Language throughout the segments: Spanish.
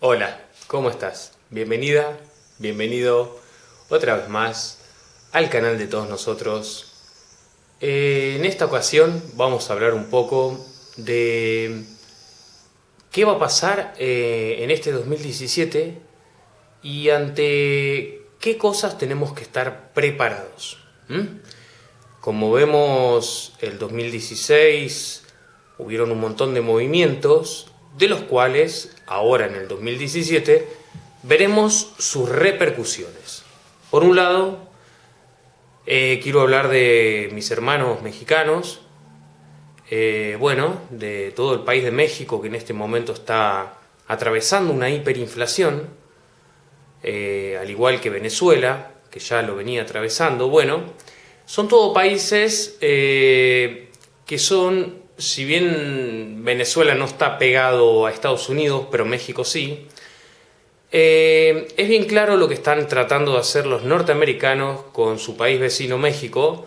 Hola, ¿cómo estás? Bienvenida, bienvenido otra vez más al canal de todos nosotros. Eh, en esta ocasión vamos a hablar un poco de qué va a pasar eh, en este 2017 y ante qué cosas tenemos que estar preparados. Como vemos, el 2016 hubieron un montón de movimientos de los cuales ahora en el 2017 veremos sus repercusiones. Por un lado, eh, quiero hablar de mis hermanos mexicanos, eh, bueno, de todo el país de México que en este momento está atravesando una hiperinflación, eh, al igual que Venezuela, que ya lo venía atravesando. Bueno, son todos países que son si bien Venezuela no está pegado a Estados Unidos, pero México sí, eh, es bien claro lo que están tratando de hacer los norteamericanos con su país vecino México,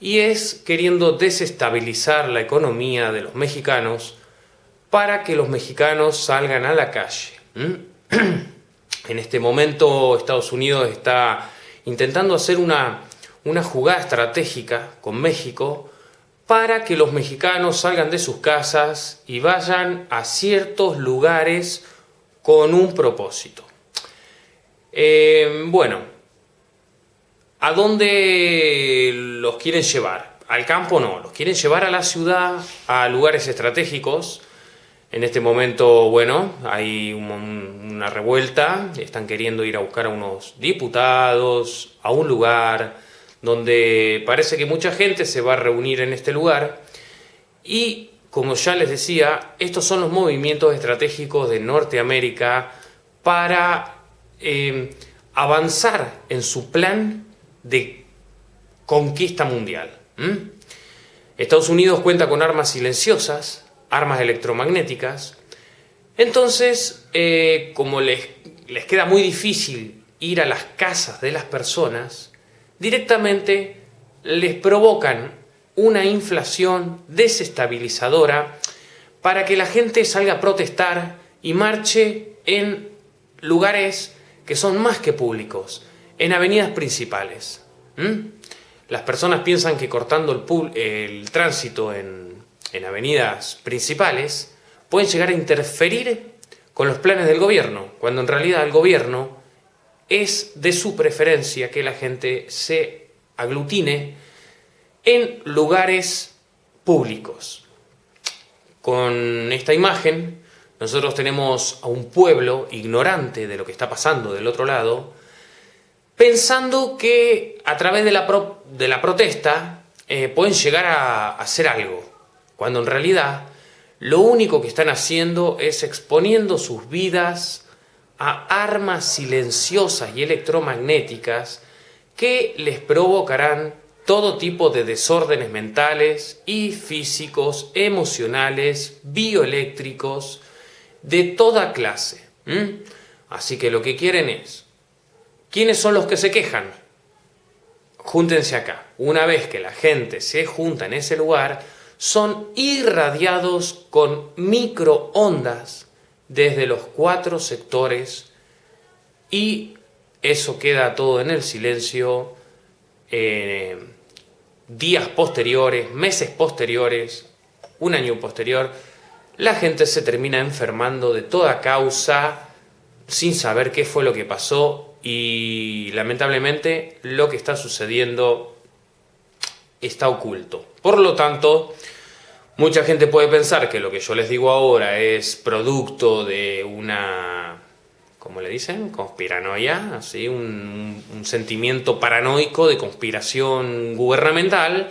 y es queriendo desestabilizar la economía de los mexicanos para que los mexicanos salgan a la calle. En este momento Estados Unidos está intentando hacer una, una jugada estratégica con México para que los mexicanos salgan de sus casas y vayan a ciertos lugares con un propósito. Eh, bueno, ¿a dónde los quieren llevar? Al campo no, los quieren llevar a la ciudad, a lugares estratégicos. En este momento, bueno, hay una revuelta, están queriendo ir a buscar a unos diputados, a un lugar, donde parece que mucha gente se va a reunir en este lugar y, como ya les decía, estos son los movimientos estratégicos de Norteamérica para eh, avanzar en su plan de conquista mundial. Estados Unidos cuenta con armas silenciosas, armas electromagnéticas, entonces, eh, como les, les queda muy difícil ir a las casas de las personas, directamente les provocan una inflación desestabilizadora para que la gente salga a protestar y marche en lugares que son más que públicos, en avenidas principales. Las personas piensan que cortando el, el tránsito en, en avenidas principales pueden llegar a interferir con los planes del gobierno, cuando en realidad el gobierno es de su preferencia que la gente se aglutine en lugares públicos. Con esta imagen nosotros tenemos a un pueblo ignorante de lo que está pasando del otro lado, pensando que a través de la, protesta eh, pueden llegar a hacer algo, cuando en realidad lo único que están haciendo es exponiendo sus vidas a armas silenciosas y electromagnéticas que les provocarán todo tipo de desórdenes mentales y físicos, emocionales, bioeléctricos, de toda clase. Así que lo que quieren es, ¿quiénes son los que se quejan? Júntense acá. Una vez que la gente se junta en ese lugar, son irradiados con microondas desde los cuatro sectores y eso queda todo en el silencio eh, días posteriores, meses posteriores, un año posterior, la gente se termina enfermando de toda causa sin saber qué fue lo que pasó y lamentablemente lo que está sucediendo está oculto. Por lo tanto, Mucha gente puede pensar que lo que yo les digo ahora es producto de una, ¿cómo le dicen? Conspiranoia, así, un, sentimiento paranoico de conspiración gubernamental.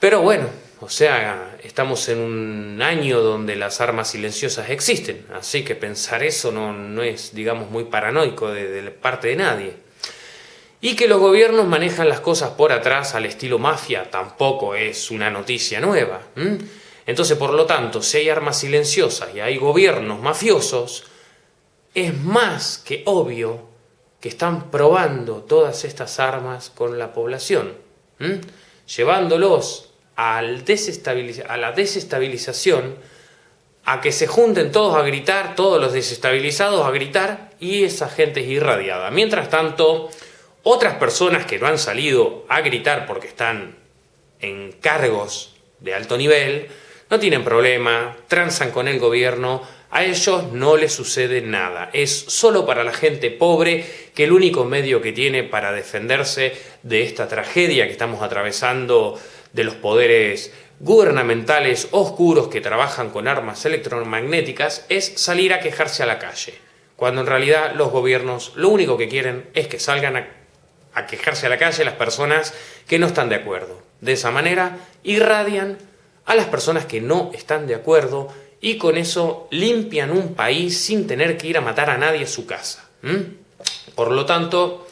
Pero bueno, o sea, estamos en un año donde las armas silenciosas existen, así que pensar eso no, no es, digamos, muy paranoico de, de parte de nadie. Y que los gobiernos manejan las cosas por atrás al estilo mafia tampoco es una noticia nueva. Entonces, por lo tanto, si hay armas silenciosas y hay gobiernos mafiosos, es más que obvio que están probando todas estas armas con la población, llevándolos a la desestabilización a que se junten todos a gritar, todos los desestabilizados a gritar, y esa gente es irradiada. Mientras tanto, otras personas que no han salido a gritar porque están en cargos de alto nivel, no tienen problema, transan con el gobierno, a ellos no les sucede nada. Es solo para la gente pobre que el único medio que tiene para defenderse de esta tragedia que estamos atravesando de los poderes gubernamentales oscuros que trabajan con armas electromagnéticas es salir a quejarse a la calle, cuando en realidad los gobiernos lo único que quieren es que salgan a, a quejarse a la calle las personas que no están de acuerdo. De esa manera irradian a las personas que no están de acuerdo y con eso limpian un país sin tener que ir a matar a nadie a su casa. Por lo tanto,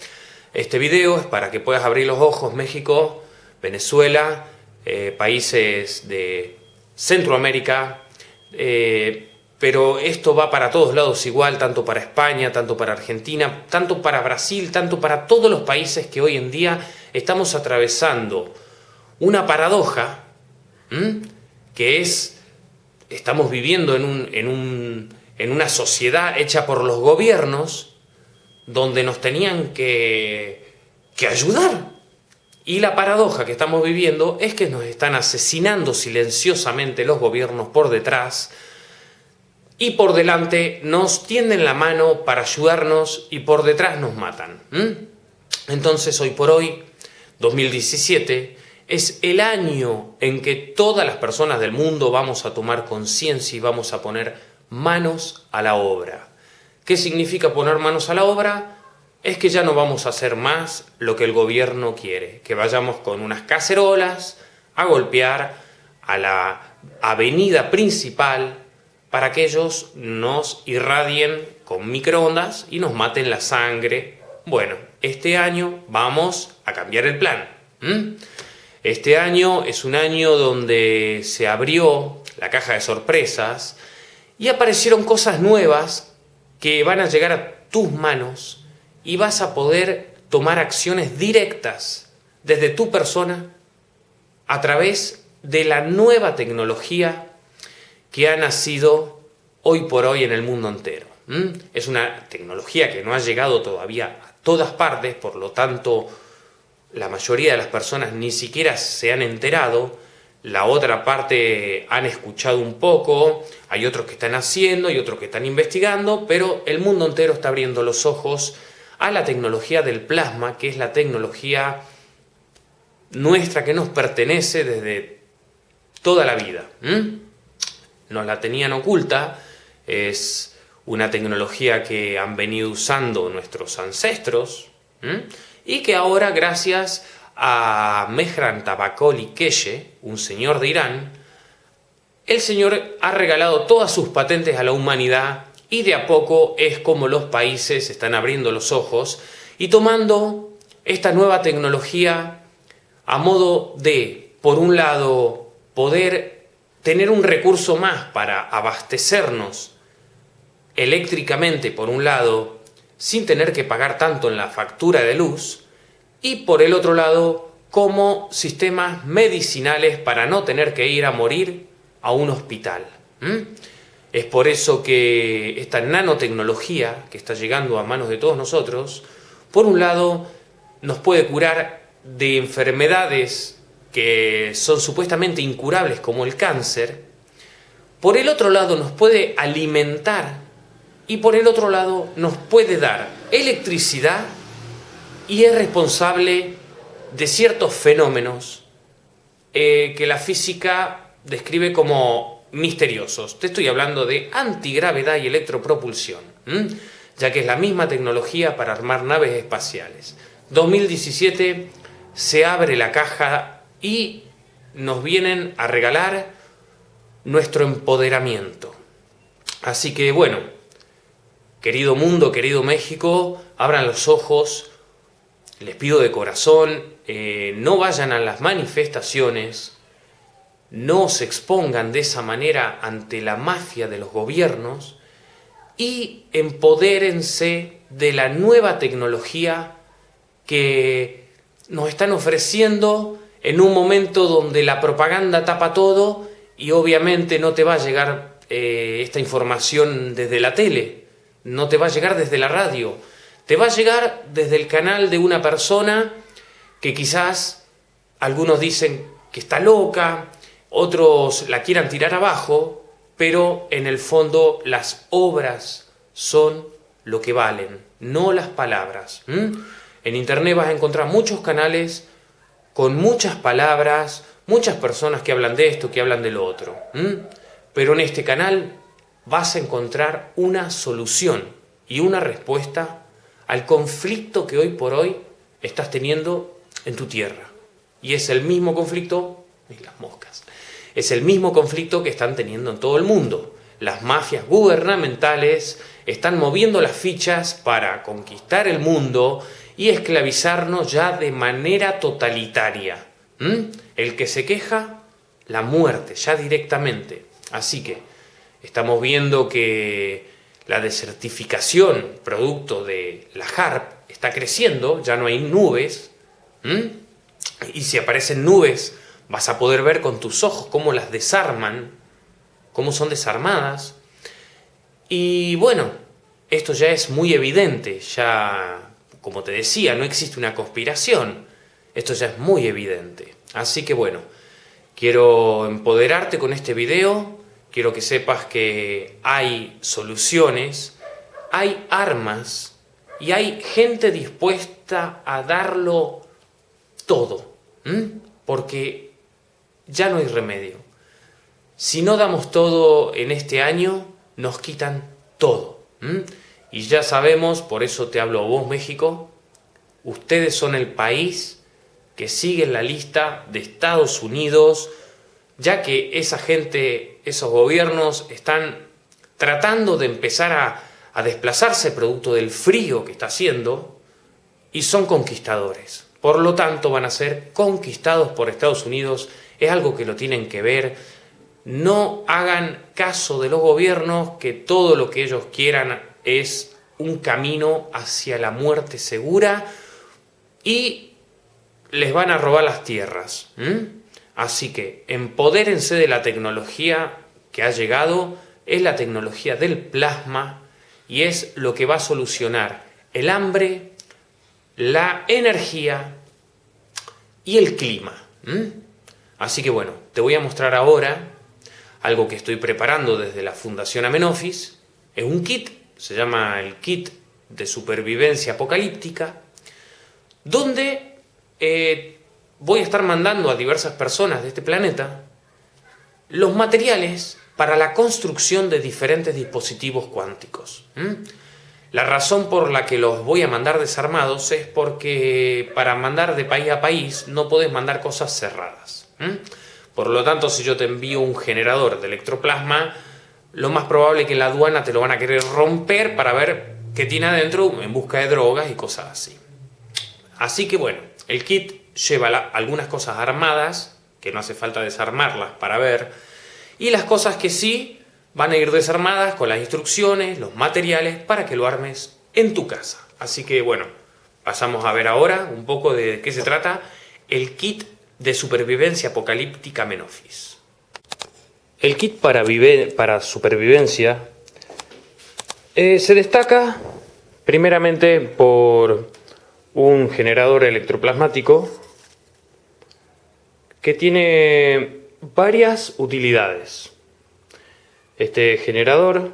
este video es para que puedas abrir los ojos México, Venezuela, eh, países de Centroamérica, eh, pero esto va para todos lados igual, tanto para España, tanto para Argentina, tanto para Brasil, tanto para todos los países que hoy en día estamos atravesando una paradoja que es, estamos viviendo en, un, en, un, en una sociedad hecha por los gobiernos donde nos tenían que, que ayudar. Y la paradoja que estamos viviendo es que nos están asesinando silenciosamente los gobiernos por detrás y por delante nos tienden la mano para ayudarnos y por detrás nos matan. Entonces hoy por hoy, 2017, es el año en que todas las personas del mundo vamos a tomar conciencia y vamos a poner manos a la obra. ¿Qué significa poner manos a la obra? Es que ya no vamos a hacer más lo que el gobierno quiere, que vayamos con unas cacerolas a golpear a la avenida principal para que ellos nos irradien con microondas y nos maten la sangre. Bueno, este año vamos a cambiar el plan. Este año es un año donde se abrió la caja de sorpresas y aparecieron cosas nuevas que van a llegar a tus manos y vas a poder tomar acciones directas desde tu persona a través de la nueva tecnología que ha nacido hoy por hoy en el mundo entero. Es una tecnología que no ha llegado todavía a todas partes, por lo tanto la mayoría de las personas ni siquiera se han enterado, la otra parte han escuchado un poco, hay otros que están haciendo y otros que están investigando, pero el mundo entero está abriendo los ojos a la tecnología del plasma, que es la tecnología nuestra que nos pertenece desde toda la vida. Nos la tenían oculta, es una tecnología que han venido usando nuestros ancestros, y que ahora gracias a Mehran Tabakoli Keshe, un señor de Irán, el señor ha regalado todas sus patentes a la humanidad y de a poco es como los países están abriendo los ojos y tomando esta nueva tecnología a modo de, por un lado, poder tener un recurso más para abastecernos eléctricamente, por un lado, sin tener que pagar tanto en la factura de luz y por el otro lado como sistemas medicinales para no tener que ir a morir a un hospital. Es por eso que esta nanotecnología que está llegando a manos de todos nosotros, por un lado nos puede curar de enfermedades que son supuestamente incurables como el cáncer, por el otro lado nos puede alimentar y por el otro lado nos puede dar electricidad y es responsable de ciertos fenómenos eh, que la física describe como misteriosos. Te estoy hablando de antigravedad y electropropulsión, ya que es la misma tecnología para armar naves espaciales. 2017 se abre la caja y nos vienen a regalar nuestro empoderamiento. Así que bueno, Querido mundo, querido México, abran los ojos, les pido de corazón, eh, no vayan a las manifestaciones, no se expongan de esa manera ante la mafia de los gobiernos y empodérense de la nueva tecnología que nos están ofreciendo en un momento donde la propaganda tapa todo y obviamente no te va a llegar eh, esta información desde la tele, no te va a llegar desde la radio, te va a llegar desde el canal de una persona que quizás algunos dicen que está loca, otros la quieran tirar abajo, pero en el fondo las obras son lo que valen, no las palabras. En internet vas a encontrar muchos canales con muchas palabras, muchas personas que hablan de esto, que hablan de lo otro. Pero en este canal vas a encontrar una solución y una respuesta al conflicto que hoy por hoy estás teniendo en tu tierra. Y es el mismo conflicto, las moscas, es el mismo conflicto que están teniendo en todo el mundo. Las mafias gubernamentales están moviendo las fichas para conquistar el mundo y esclavizarnos ya de manera totalitaria. El que se queja, la muerte, ya directamente. Así que estamos viendo que la desertificación, producto de la HARP, está creciendo, ya no hay nubes. Y si aparecen nubes, vas a poder ver con tus ojos cómo las desarman, cómo son desarmadas. Y bueno, esto ya es muy evidente, ya, como te decía, no existe una conspiración. Esto ya es muy evidente. Así que bueno, quiero empoderarte con este video, quiero que sepas que hay soluciones, hay armas y hay gente dispuesta a darlo todo. Porque ya no hay remedio. Si no damos todo en este año, nos quitan todo. Y ya sabemos, por eso te hablo a vos México, ustedes son el país que sigue en la lista de Estados Unidos, ya que esa gente, esos gobiernos están tratando de empezar a, a desplazarse producto del frío que está haciendo y son conquistadores. Por lo tanto, van a ser conquistados por Estados Unidos es algo que lo tienen que ver. No hagan caso de los gobiernos que todo lo que ellos quieran es un camino hacia la muerte segura y les van a robar las tierras. Así que empodérense de la tecnología que ha llegado, es la tecnología del plasma y es lo que va a solucionar el hambre, la energía y el clima. Así que bueno, te voy a mostrar ahora algo que estoy preparando desde la Fundación Amenofis. Es un kit, se llama el kit de supervivencia apocalíptica, donde eh, voy a estar mandando a diversas personas de este planeta los materiales para la construcción de diferentes dispositivos cuánticos. La razón por la que los voy a mandar desarmados es porque para mandar de país a país no puedes mandar cosas cerradas. Por lo tanto, si yo te envío un generador de electroplasma, lo más probable es que la aduana te lo van a querer romper para ver qué tiene adentro en busca de drogas y cosas así. Así que bueno, el kit lleva algunas cosas armadas, que no hace falta desarmarlas para ver, y las cosas que sí van a ir desarmadas con las instrucciones, los materiales, para que lo armes en tu casa. Así que bueno, pasamos a ver ahora un poco de qué se trata el kit de supervivencia apocalíptica Menofis. El kit para, supervivencia eh, se destaca primeramente por un generador electroplasmático que tiene varias utilidades. Este generador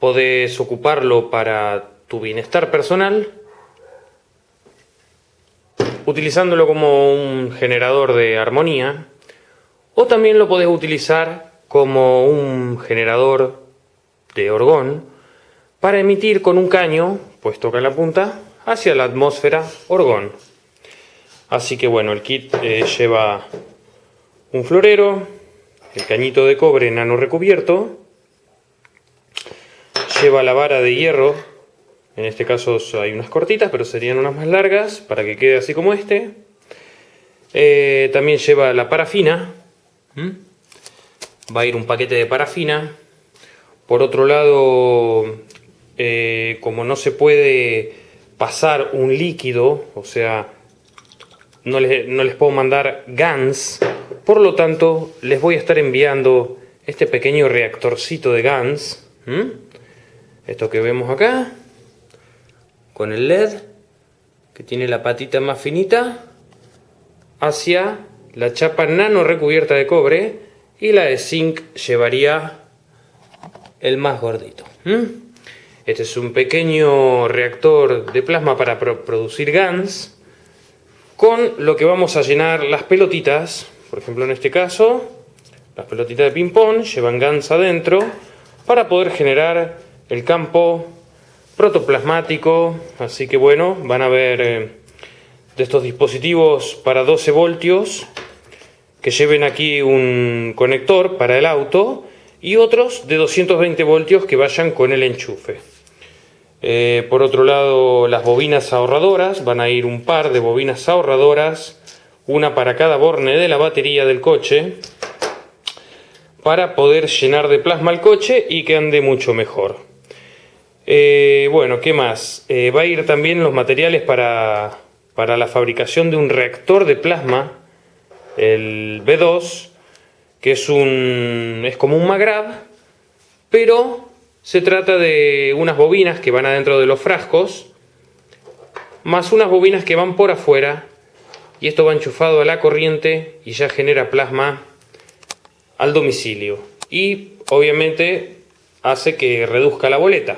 podés ocuparlo para tu bienestar personal utilizándolo como un generador de armonía, o también lo podés utilizar como un generador de orgón para emitir con un caño, puesto en la punta, hacia la atmósfera orgón. Así que bueno, el kit eh, lleva un florero, el cañito de cobre nano recubierto, lleva la vara de hierro en este caso hay unas cortitas, pero serían unas más largas para que quede así como este. Eh, también lleva la parafina. Va a ir un paquete de parafina. Por otro lado, eh, como no se puede pasar un líquido, o sea, no les, no les puedo mandar GANs, por lo tanto, les voy a estar enviando este pequeño reactorcito de GANS. Esto que vemos acá, con el LED, que tiene la patita más finita, hacia la chapa nano recubierta de cobre y la de zinc llevaría el más gordito. Este es un pequeño reactor de plasma para producir GANS con lo que vamos a llenar las pelotitas, por ejemplo en este caso, las pelotitas de ping pong llevan GANS adentro para poder generar el campo protoplasmático, así que bueno, van a ver eh, de estos dispositivos para 12 voltios que lleven aquí un conector para el auto y otros de 220 voltios que vayan con el enchufe. Eh, por otro lado, las bobinas ahorradoras, van a ir un par de bobinas ahorradoras, una para cada borne de la batería del coche, para poder llenar de plasma el coche y que ande mucho mejor. Eh, bueno, ¿qué más? Eh, va a ir también los materiales para, para la fabricación de un reactor de plasma, el B2, que es, un, es como un Magrab, pero se trata de unas bobinas que van adentro de los frascos, más unas bobinas que van por afuera, y esto va enchufado a la corriente y ya genera plasma al domicilio. Y obviamente hace que reduzca la boleta.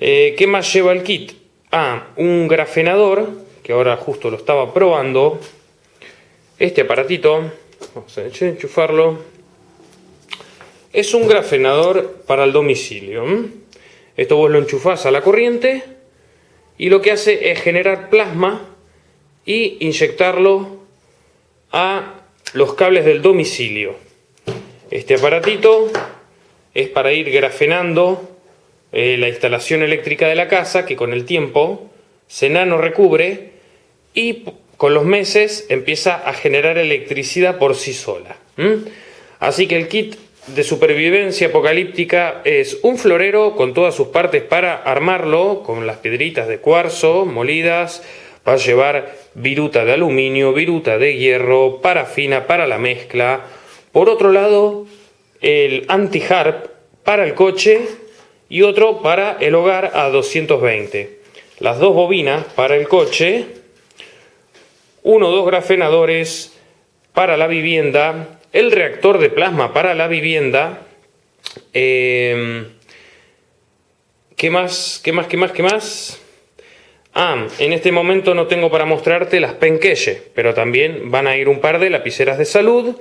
Eh, ¿Qué más lleva el kit? Ah, un grafenador, que ahora justo lo estaba probando. Este aparatito, vamos a enchufarlo es un grafenador para el domicilio. Esto vos lo enchufás a la corriente y lo que hace es generar plasma y inyectarlo a los cables del domicilio. Este aparatito es para ir grafenando eh, la instalación eléctrica de la casa que con el tiempo se nano recubre y con los meses empieza a generar electricidad por sí sola. Así que el kit de supervivencia apocalíptica es un florero con todas sus partes para armarlo, con las piedritas de cuarzo molidas, va a llevar viruta de aluminio, viruta de hierro, parafina para la mezcla. Por otro lado, el anti-harp para el coche y otro para el hogar a 220. Las dos bobinas para el coche, uno o dos grafenadores para la vivienda el reactor de plasma para la vivienda. Eh, ¿Qué más? ¿Qué más? ¿Qué más? ¿Qué más? Ah, en este momento no tengo para mostrarte las penqueye, pero también van a ir un par de lapiceras de salud.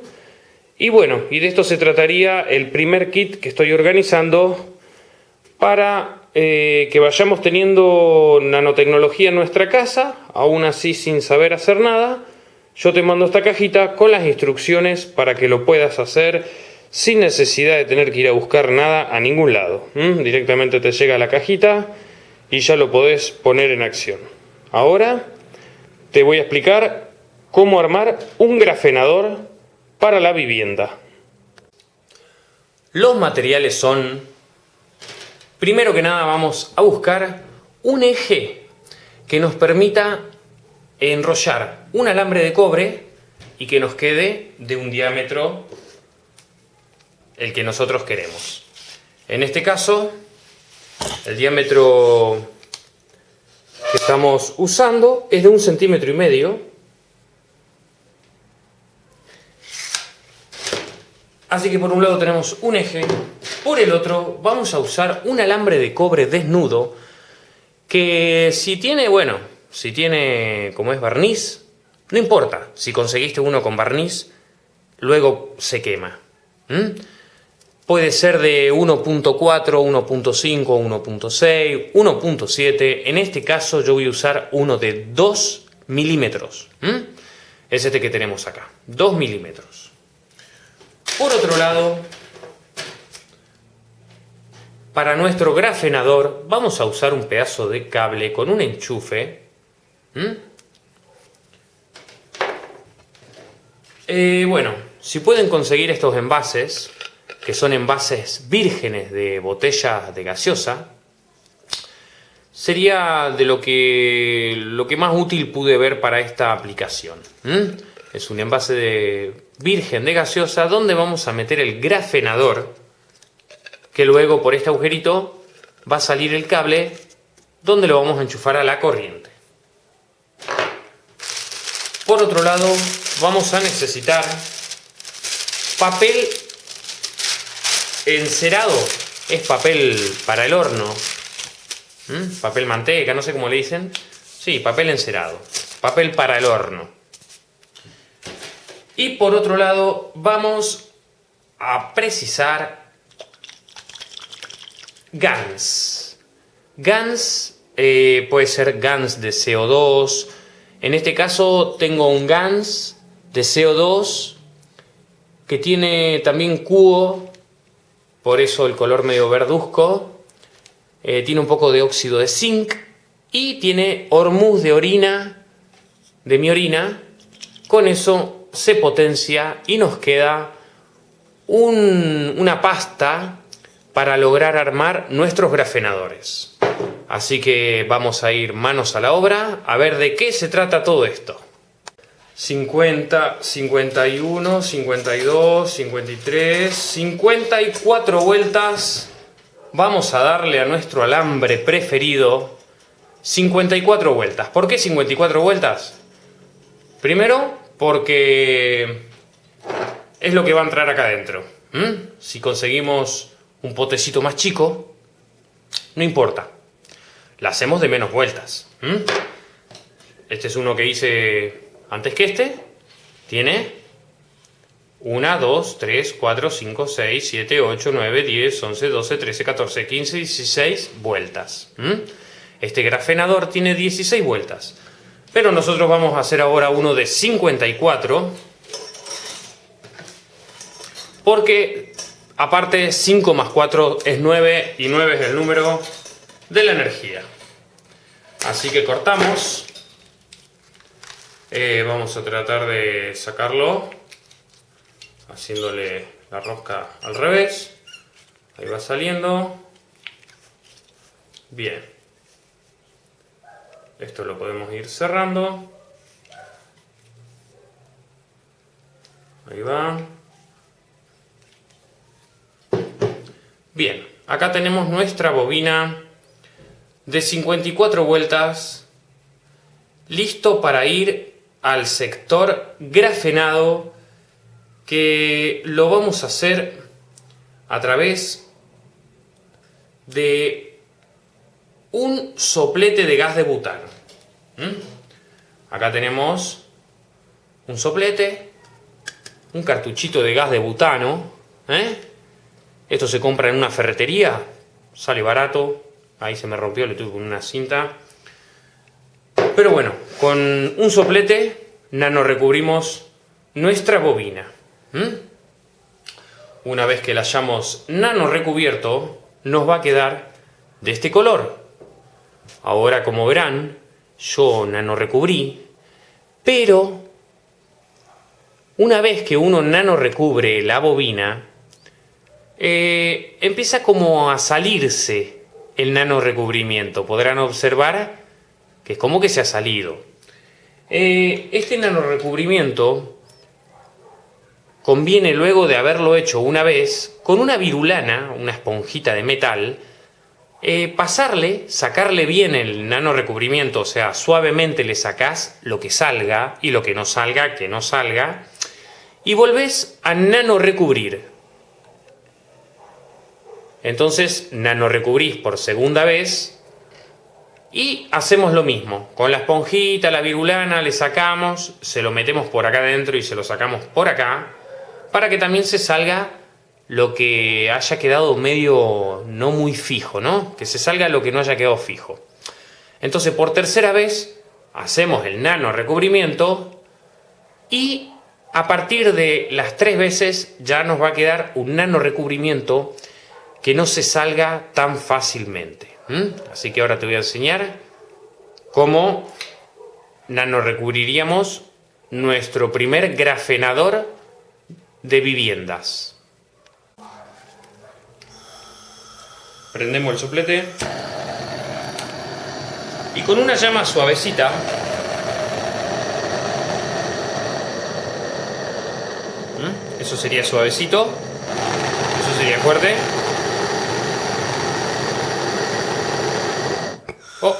Y bueno, y de esto se trataría el primer kit que estoy organizando para eh, que vayamos teniendo nanotecnología en nuestra casa, aún así sin saber hacer nada, yo te mando esta cajita con las instrucciones para que lo puedas hacer sin necesidad de tener que ir a buscar nada a ningún lado. Directamente te llega la cajita y ya lo podés poner en acción. Ahora te voy a explicar cómo armar un grafenador para la vivienda. Los materiales son, primero que nada vamos a buscar un eje que nos permita enrollar un alambre de cobre y que nos quede de un diámetro el que nosotros queremos. En este caso, el diámetro que estamos usando es de un centímetro y medio. Así que por un lado tenemos un eje, por el otro vamos a usar un alambre de cobre desnudo que si tiene, bueno, si tiene, como es barniz, no importa. Si conseguiste uno con barniz, luego se quema. Puede ser de 1.4, 1.5, 1.6, 1.7. En este caso yo voy a usar uno de 2 milímetros. Es este que tenemos acá, 2 milímetros. Por otro lado, para nuestro grafenador vamos a usar un pedazo de cable con un enchufe. Eh, bueno, si pueden conseguir estos envases, que son envases vírgenes de botella de gaseosa, sería de lo que, lo que más útil pude ver para esta aplicación. Es un envase de virgen de gaseosa donde vamos a meter el grafenador que luego por este agujerito va a salir el cable donde lo vamos a enchufar a la corriente. Por otro lado, vamos a necesitar papel encerado. Es papel para el horno. ¿Mm? Papel manteca, no sé cómo le dicen. Sí, papel encerado. Papel para el horno. Y por otro lado, vamos a precisar GANS. GANS eh, puede ser GANS de CO2. En este caso tengo un GANS de CO2 que tiene también cubo, por eso el color medio verduzco. Eh, tiene un poco de óxido de zinc y tiene hormuz de orina, de mi orina. Con eso se potencia y nos queda una pasta para lograr armar nuestros grafenadores. Así que vamos a ir manos a la obra a ver de qué se trata todo esto. 50, 51, 52, 53, 54 vueltas. Vamos a darle a nuestro alambre preferido 54 vueltas. ¿Por qué 54 vueltas? Primero, porque es lo que va a entrar acá adentro. Si conseguimos un potecito más chico, no importa. La hacemos de menos vueltas. Este es uno que hice antes que este. Tiene 1, 2, 3, 4, 5, 6, 7, 8, 9, 10, 11, 12, 13, 14, 15, 16 vueltas. Este grafenador tiene 16 vueltas. Pero nosotros vamos a hacer ahora uno de 54. Porque Aparte, 5 más 4 es 9 y 9 es el número de la energía. Así que cortamos. Eh, vamos a tratar de sacarlo haciéndole la rosca al revés. Ahí va saliendo. Bien. Esto lo podemos ir cerrando. Ahí va. Bien, acá tenemos nuestra bobina de 54 vueltas listo para ir al sector grafenado que lo vamos a hacer a través de un soplete de gas de butano. Acá tenemos un soplete, un cartuchito de gas de butano, ¿eh? Esto se compra en una ferretería, sale barato. Ahí se me rompió, le tuve con una cinta. Pero bueno, con un soplete nano recubrimos nuestra bobina. Una vez que la hayamos nano recubierto, nos va a quedar de este color. Ahora, como verán, yo nano recubrí, pero una vez que uno nano recubre la bobina, eh, empieza como a salirse el nano recubrimiento. Podrán observar que es como que se ha salido. Eh, este nano recubrimiento conviene luego de haberlo hecho una vez con una virulana, una esponjita de metal, eh, pasarle, sacarle bien el nano recubrimiento, o sea, suavemente le sacás lo que salga y lo que no salga, que no salga, y volvés a nano recubrir. Entonces nano recubrís por segunda vez y hacemos lo mismo. Con la esponjita, la virulana, le sacamos, se lo metemos por acá adentro y se lo sacamos por acá para que también se salga lo que haya quedado medio no muy fijo, ¿no? Que se salga lo que no haya quedado fijo. Entonces por tercera vez hacemos el nano recubrimiento y a partir de las tres veces ya nos va a quedar un nano recubrimiento que no se salga tan fácilmente. Así que ahora te voy a enseñar cómo nanorecubriríamos nuestro primer grafenador de viviendas. Prendemos el soplete y con una llama suavecita Eso sería suavecito. Eso sería fuerte. Oh.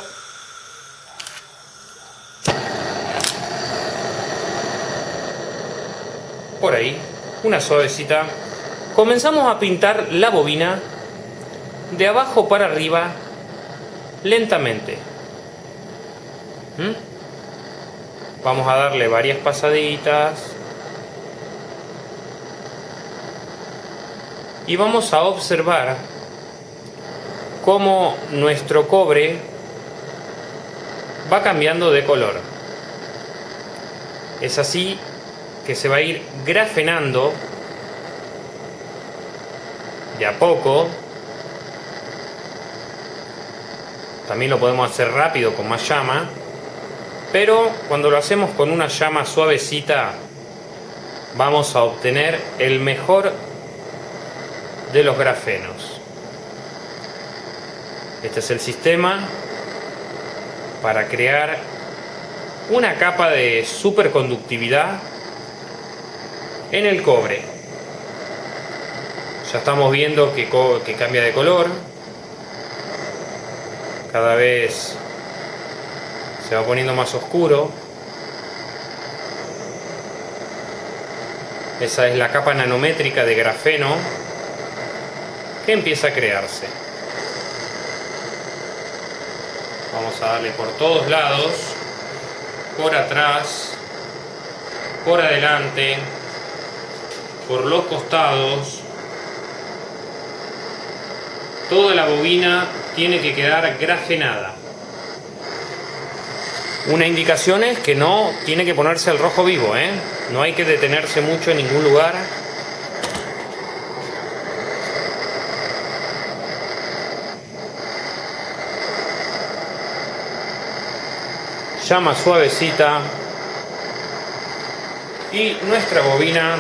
Por ahí, una suavecita. Comenzamos a pintar la bobina de abajo para arriba lentamente. ¿Mm? Vamos a darle varias pasaditas. Y vamos a observar cómo nuestro cobre va cambiando de color. Es así que se va a ir grafenando de a poco. También lo podemos hacer rápido con más llama. Pero cuando lo hacemos con una llama suavecita, vamos a obtener el mejor de los grafenos. Este es el sistema para crear una capa de superconductividad en el cobre. Ya estamos viendo que, que cambia de color. Cada vez se va poniendo más oscuro. Esa es la capa nanométrica de grafeno que empieza a crearse. Vamos a darle por todos lados, por atrás, por adelante, por los costados. Toda la bobina tiene que quedar grafenada. Una indicación es que no tiene que ponerse al rojo vivo, ¿eh? No hay que detenerse mucho en ningún lugar. Llama suavecita. Y nuestra bobina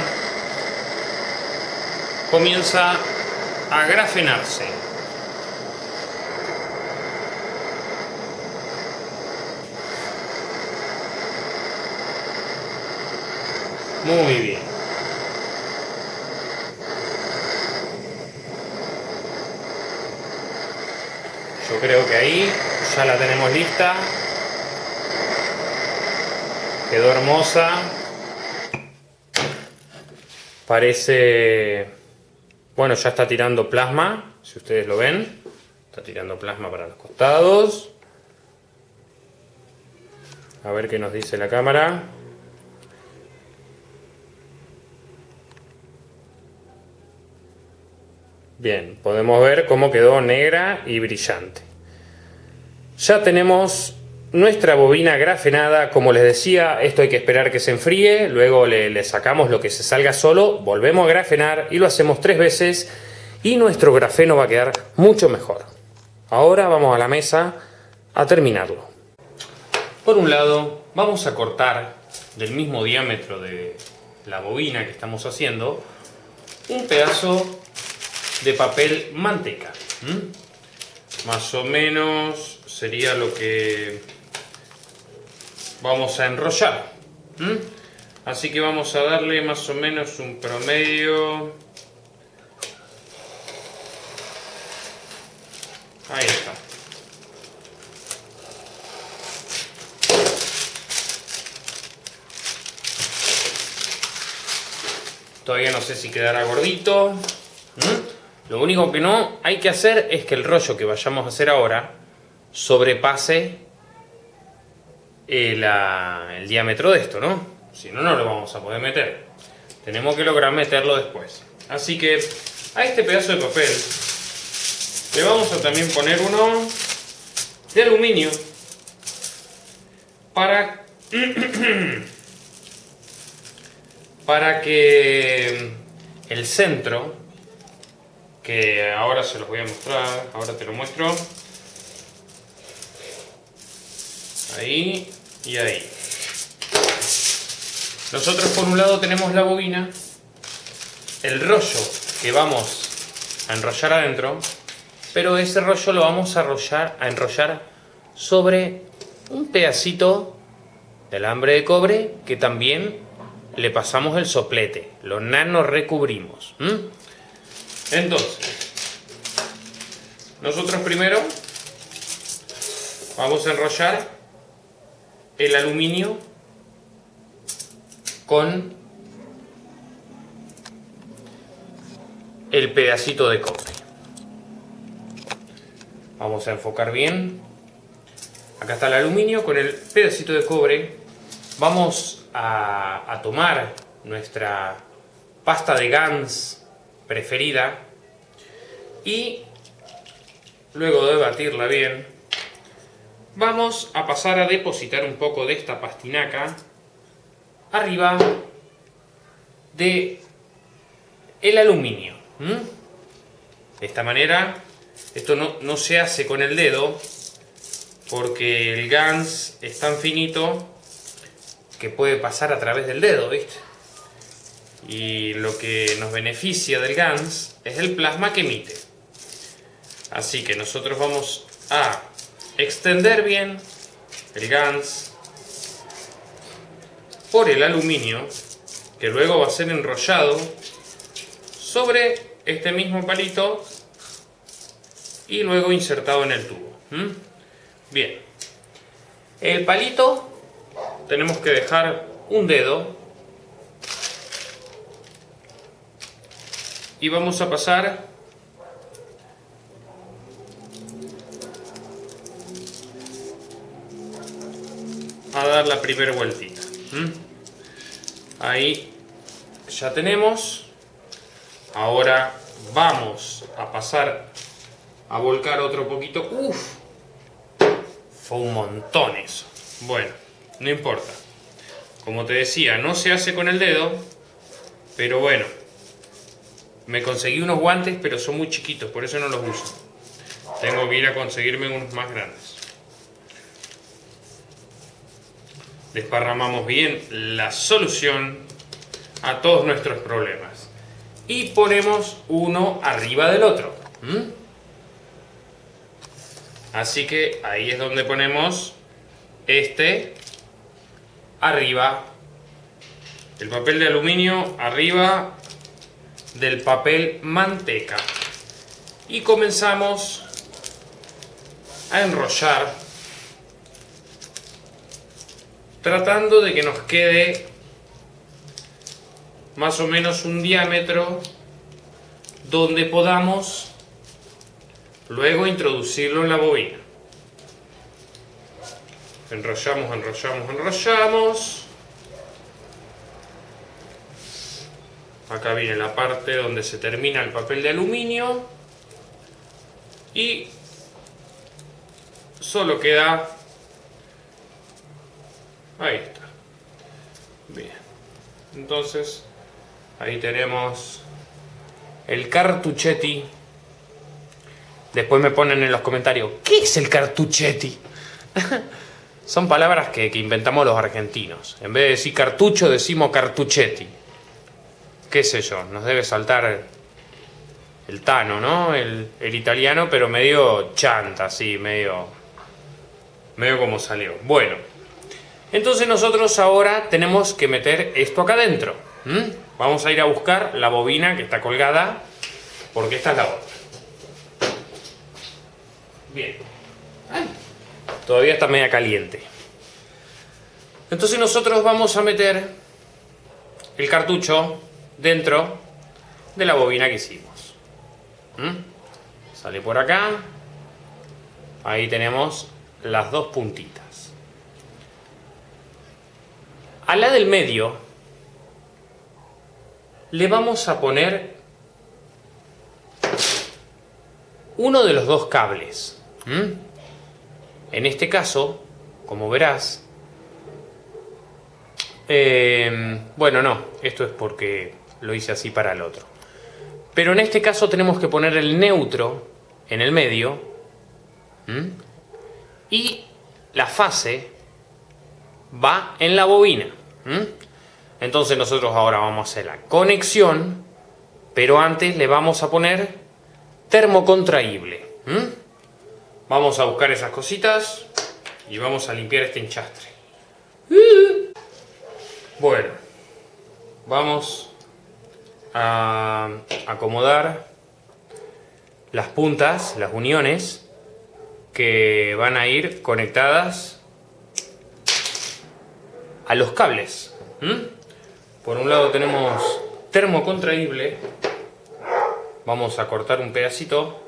comienza a grafenarse. Muy bien. Yo creo que ahí ya la tenemos lista. Quedó hermosa. Parece... Bueno, ya está tirando plasma, si ustedes lo ven. Está tirando plasma para los costados. A ver qué nos dice la cámara. Bien, podemos ver cómo quedó negra y brillante. Ya tenemos nuestra bobina grafenada, como les decía, esto hay que esperar que se enfríe, luego le, sacamos lo que se salga solo, volvemos a grafenar y lo hacemos tres veces y nuestro grafeno va a quedar mucho mejor. Ahora vamos a la mesa a terminarlo. Por un lado, vamos a cortar del mismo diámetro de la bobina que estamos haciendo un pedazo de papel manteca. Más o menos sería lo que vamos a enrollar. Así que vamos a darle más o menos un promedio. Ahí está. Todavía no sé si quedará gordito. Lo único que no hay que hacer es que el rollo que vayamos a hacer ahora sobrepase el, el diámetro de esto, ¿no? Si no, no lo vamos a poder meter. Tenemos que lograr meterlo después. Así que a este pedazo de papel le vamos a también poner uno de aluminio para, para que el centro que ahora se los voy a mostrar, ahora te lo muestro. Ahí y ahí. Nosotros por un lado tenemos la bobina, el rollo que vamos a enrollar adentro, pero ese rollo lo vamos a, a enrollar sobre un pedacito de alambre de cobre que también le pasamos el soplete, lo nano recubrimos. Entonces, nosotros primero vamos a enrollar el aluminio con el pedacito de cobre. Vamos a enfocar bien. Acá está el aluminio con el pedacito de cobre. Vamos a, a tomar nuestra pasta de Gans preferida y luego de batirla bien vamos a pasar a depositar un poco de esta pastinaca arriba de el aluminio de esta manera esto no, no se hace con el dedo porque el GANS es tan finito que puede pasar a través del dedo, ¿viste? Y lo que nos beneficia del GANS es el plasma que emite. Así que nosotros vamos a extender bien el GANS por el aluminio, que luego va a ser enrollado sobre este mismo palito y luego insertado en el tubo. Bien, el palito tenemos que dejar un dedo y vamos a pasar a dar la primera vueltita. Ahí ya tenemos. Ahora vamos a pasar a volcar otro poquito. Uf, fue un montón eso. Bueno, no importa. Como te decía, no se hace con el dedo, pero bueno. Me conseguí unos guantes, pero son muy chiquitos, por eso no los uso. Tengo que ir a conseguirme unos más grandes. Desparramamos bien la solución a todos nuestros problemas. Y ponemos uno arriba del otro. Así que ahí es donde ponemos este arriba. El papel de aluminio arriba del papel manteca. Y comenzamos a enrollar tratando de que nos quede más o menos un diámetro donde podamos luego introducirlo en la bobina. Enrollamos, enrollamos, enrollamos. Acá viene la parte donde se termina el papel de aluminio. Y solo queda Ahí está. Bien. Entonces, ahí tenemos el cartuchetti. Después me ponen en los comentarios, ¿qué es el cartuchetti? Son palabras que, inventamos los argentinos. En vez de decir cartucho, decimos cartuchetti. ¿Qué sé yo? Nos debe saltar el tano, ¿no? El, el italiano, pero medio chanta, así, medio... Medio como salió. Bueno. Entonces nosotros ahora tenemos que meter esto acá adentro. Vamos a ir a buscar la bobina que está colgada, porque esta es la otra. Bien. Todavía está media caliente. Entonces nosotros vamos a meter el cartucho dentro de la bobina que hicimos. Sale por acá. Ahí tenemos las dos puntitas. A la del medio le vamos a poner uno de los dos cables. En este caso, como verás, em, bueno, no, esto es porque lo hice así para el otro. Pero en este caso tenemos que poner el neutro en el medio y la fase va en la bobina. Entonces nosotros ahora vamos a hacer la conexión, pero antes le vamos a poner termocontraíble. Vamos a buscar esas cositas y vamos a limpiar este enchastre. Bueno, vamos a acomodar las puntas, las uniones que van a ir conectadas los cables. Por un lado tenemos termo contraíble. Vamos a cortar un pedacito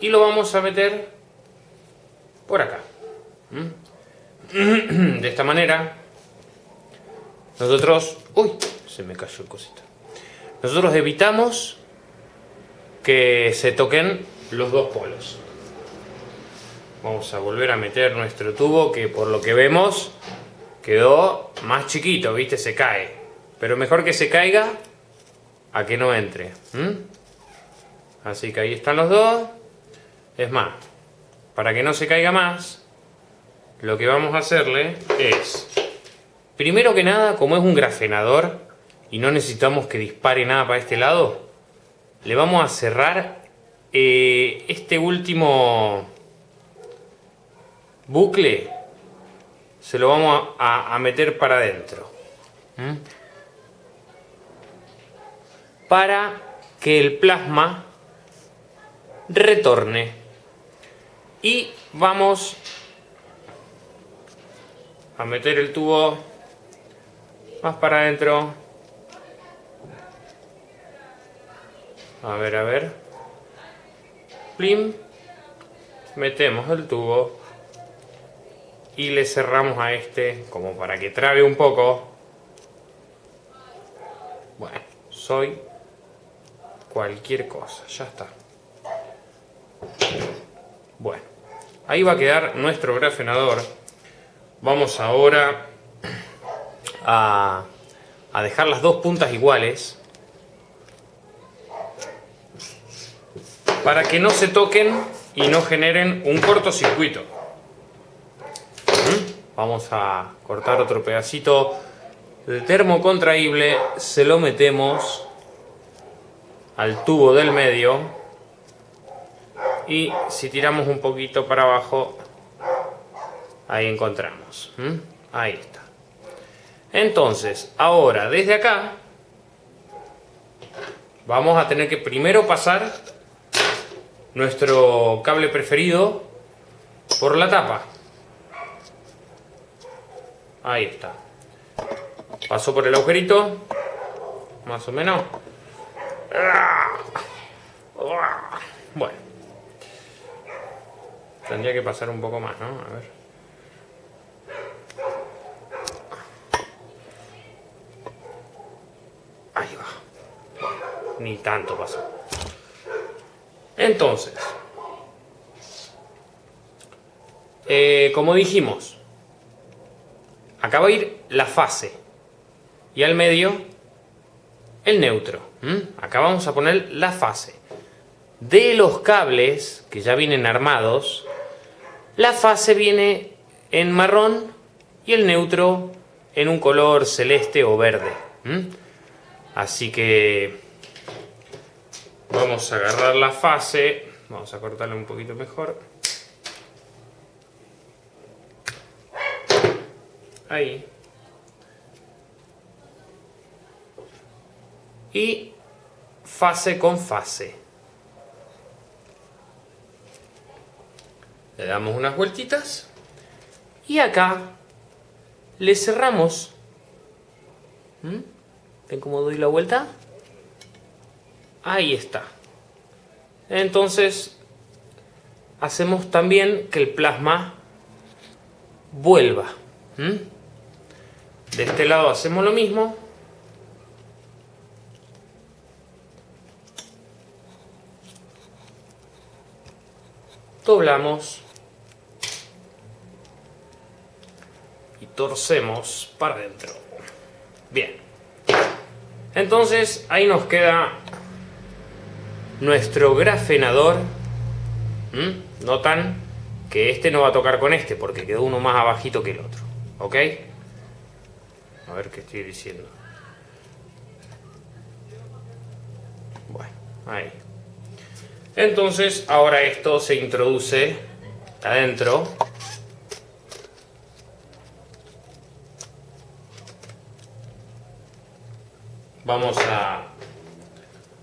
y lo vamos a meter por acá. De esta manera nosotros... ¡Uy! Se me cayó el cosito. Nosotros evitamos que se toquen los dos polos. Vamos a volver a meter nuestro tubo que por lo que vemos quedó más chiquito, ¿viste? Se cae. Pero mejor que se caiga a que no entre. Así que ahí están los dos. Es más, para que no se caiga más, lo que vamos a hacerle es, primero que nada, como es un grafenador y no necesitamos que dispare nada para este lado, le vamos a cerrar eh, este último bucle, se lo vamos a, meter para adentro. Para que el plasma retorne. Y vamos a meter el tubo más para adentro. A ver, a ver. Plim. Metemos el tubo y le cerramos a este como para que trabe un poco. Bueno, soy cualquier cosa, ya está. Bueno, ahí va a quedar nuestro grafenador. Vamos ahora a, a dejar las dos puntas iguales para que no se toquen y no generen un cortocircuito. Vamos a cortar otro pedacito. De termo contraíble, se lo metemos al tubo del medio. Y si tiramos un poquito para abajo ahí encontramos ahí está. Entonces ahora desde acá vamos a tener que primero pasar nuestro cable preferido por la tapa ahí está pasó por el agujerito más o menos bueno tendría que pasar un poco más, ¿no? A ver Ahí va. Ni tanto pasó. Entonces, eh, como dijimos, acá va a ir la fase y al medio el neutro. Acá vamos a poner la fase. De los cables que ya vienen armados, la fase viene en marrón y el neutro en un color celeste o verde. Así que vamos a agarrar la fase, vamos a cortarla un poquito mejor. Ahí. Y fase con fase. Le damos unas vueltitas y acá le cerramos. ¿Mm? ¿Ven cómo doy la vuelta? Ahí está. Entonces, hacemos también que el plasma vuelva. ¿Mm? De este lado hacemos lo mismo. Doblamos. Y torcemos para adentro. Bien. Entonces ahí nos queda nuestro grafenador. ¿Mm? Notan que este no va a tocar con este porque quedó uno más abajito que el otro. ¿Ok? A ver qué estoy diciendo. Bueno, ahí. Entonces ahora esto se introduce adentro. vamos a...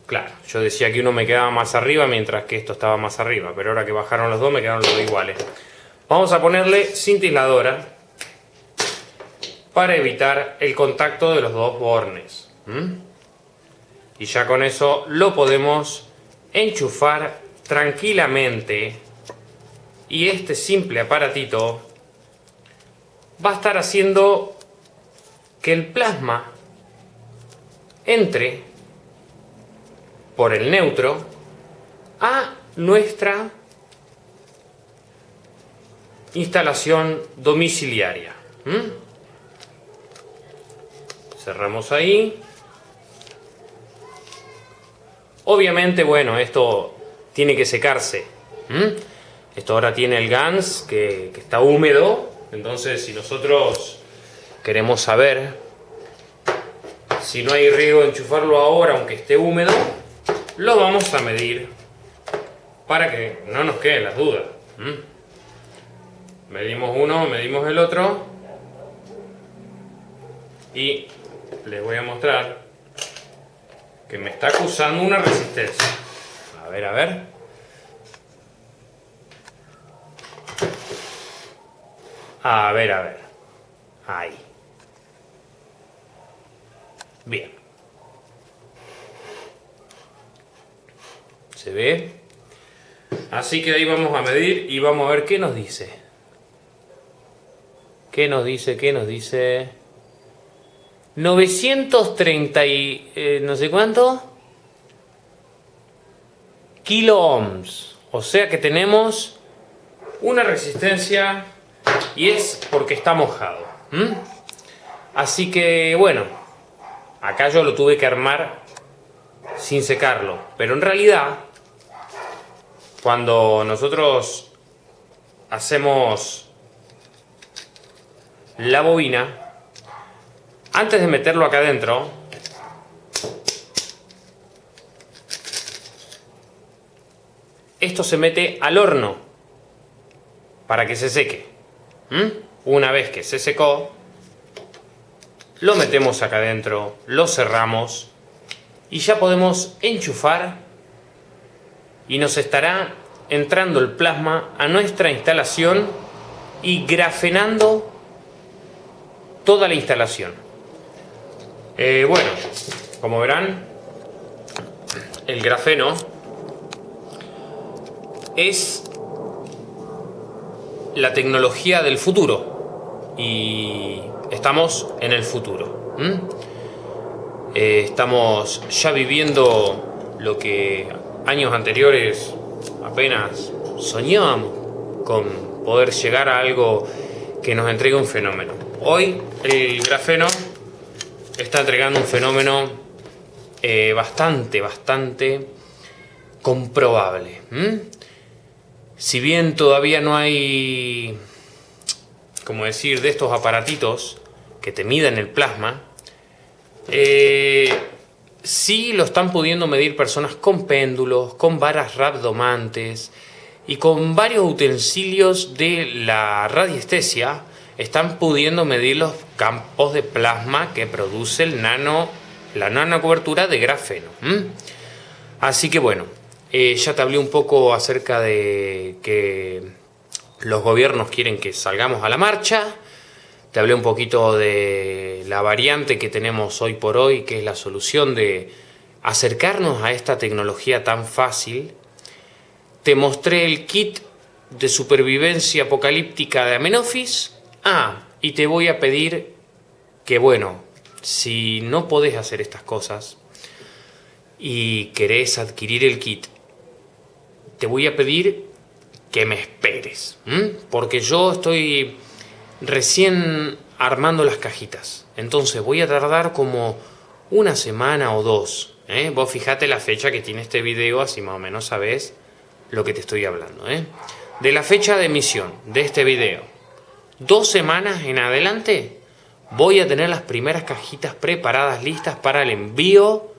Claro, yo decía que uno me quedaba más arriba mientras que esto estaba más arriba, pero ahora que bajaron los dos me quedaron los dos iguales. Vamos a ponerle cintiladora para evitar el contacto de los dos bornes. Y ya con eso lo podemos enchufar tranquilamente y este simple aparatito va a estar haciendo que el plasma entre por el neutro a nuestra instalación domiciliaria. Cerramos ahí. Obviamente, bueno, esto tiene que secarse. Esto ahora tiene el GANS que, está húmedo. Entonces, si nosotros queremos saber si no hay riego, enchufarlo ahora, aunque esté húmedo, lo vamos a medir para que no nos queden las dudas. Medimos uno, medimos el otro y les voy a mostrar que me está acusando una resistencia. A ver, a ver. A ver, a ver. Ahí. Bien. ¿Se ve? Así que ahí vamos a medir y vamos a ver qué nos dice. ¿Qué nos dice? ¿Qué nos dice? 930 y eh, no sé cuánto kilo ohms. O sea que tenemos una resistencia y es porque está mojado. Así que bueno, acá yo lo tuve que armar sin secarlo. Pero en realidad, cuando nosotros hacemos la bobina, antes de meterlo acá adentro, esto se mete al horno para que se seque. ¿Mm? Una vez que se secó, lo metemos acá adentro, lo cerramos y ya podemos enchufar y nos estará entrando el plasma a nuestra instalación y grafenando toda la instalación. Eh, bueno, como verán, el grafeno es la tecnología del futuro y estamos en el futuro. Eh, estamos ya viviendo lo que años anteriores apenas soñábamos con poder llegar a algo que nos entregue un fenómeno. Hoy el grafeno está entregando un fenómeno eh, bastante, bastante comprobable. Si bien todavía no hay, como decir, de estos aparatitos que te miden el plasma, eh, sí lo están pudiendo medir personas con péndulos, con varas rabdomantes y con varios utensilios de la radiestesia están pudiendo medir los campos de plasma que produce el nano, la nanocobertura de grafeno. Así que bueno, eh, ya te hablé un poco acerca de que los gobiernos quieren que salgamos a la marcha. Te hablé un poquito de la variante que tenemos hoy por hoy, que es la solución de acercarnos a esta tecnología tan fácil. Te mostré el kit de supervivencia apocalíptica de Amenofis, Ah, y te voy a pedir que, bueno, si no podés hacer estas cosas y querés adquirir el kit, te voy a pedir que me esperes, porque yo estoy recién armando las cajitas, entonces voy a tardar como una semana o dos. ¿eh? Vos fijate la fecha que tiene este video, así más o menos sabés lo que te estoy hablando. ¿eh? De la fecha de emisión de este video dos semanas en adelante voy a tener las primeras cajitas preparadas, listas para el envío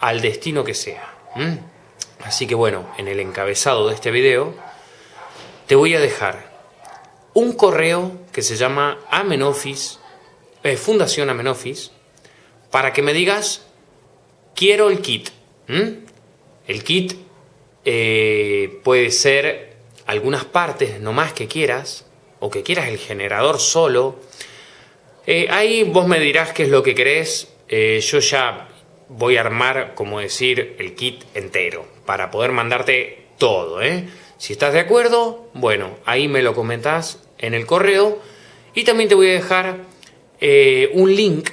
al destino que sea. Así que bueno, en el encabezado de este video te voy a dejar un correo que se llama Amenofis, eh, Fundación Amenofis, para que me digas quiero el kit. El kit eh, puede ser algunas partes nomás que quieras, o que quieras el generador solo. Eh, ahí vos me dirás qué es lo que querés. Eh, yo ya voy a armar, como decir, el kit entero, para poder mandarte todo. Si estás de acuerdo, bueno, ahí me lo comentás en el correo. Y también te voy a dejar un link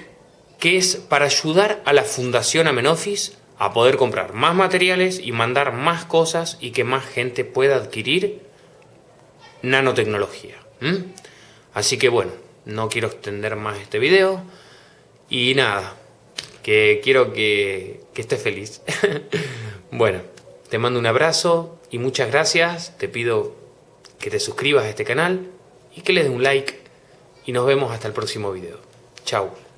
que es para ayudar a la Fundación Amenofis a poder comprar más materiales y mandar más cosas y que más gente pueda adquirir nanotecnología. Así que bueno, no quiero extender más este video y nada, que quiero que, que estés feliz. bueno, te mando un abrazo y muchas gracias. Te pido que te suscribas a este canal y que le des un like y nos vemos hasta el próximo video. Chao.